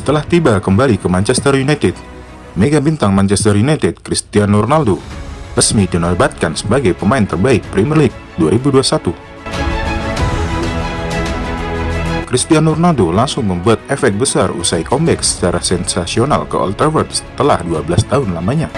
Setelah tiba kembali ke Manchester United, mega bintang Manchester United Cristiano Ronaldo resmi dinobatkan sebagai pemain terbaik Premier League 2021. Cristiano Ronaldo langsung membuat efek besar usai comeback secara sensasional ke Old Trafford setelah 12 tahun lamanya.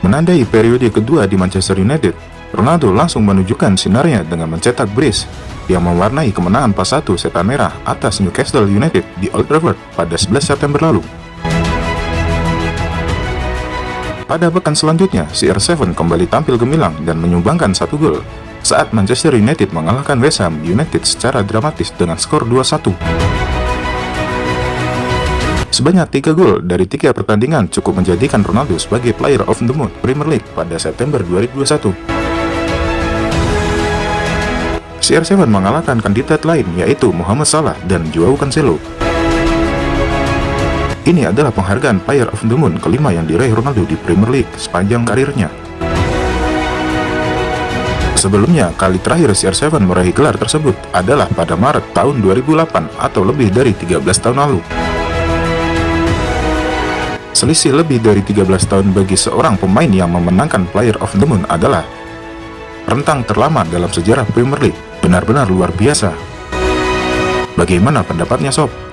Menandai periode kedua di Manchester United, Ronaldo langsung menunjukkan sinarnya dengan mencetak brace yang mewarnai kemenangan pas 1 setan merah atas Newcastle United di Old Trafford pada 11 September lalu. Pada pekan selanjutnya, CR7 kembali tampil gemilang dan menyumbangkan satu gol saat Manchester United mengalahkan West Ham United secara dramatis dengan skor 2-1. Sebanyak 3 gol dari tiga pertandingan cukup menjadikan Ronaldo sebagai Player of the Month Premier League pada September 2021. CR7 mengalahkan kandidat lain yaitu Muhammad Salah dan Joao Cancelo. Ini adalah penghargaan Player of the Moon kelima yang diraih Ronaldo di Premier League sepanjang karirnya. Sebelumnya, kali terakhir CR7 meraih gelar tersebut adalah pada Maret tahun 2008 atau lebih dari 13 tahun lalu. Selisih lebih dari 13 tahun bagi seorang pemain yang memenangkan Player of the Moon adalah rentang terlama dalam sejarah Premier League benar-benar luar biasa. Bagaimana pendapatnya sob?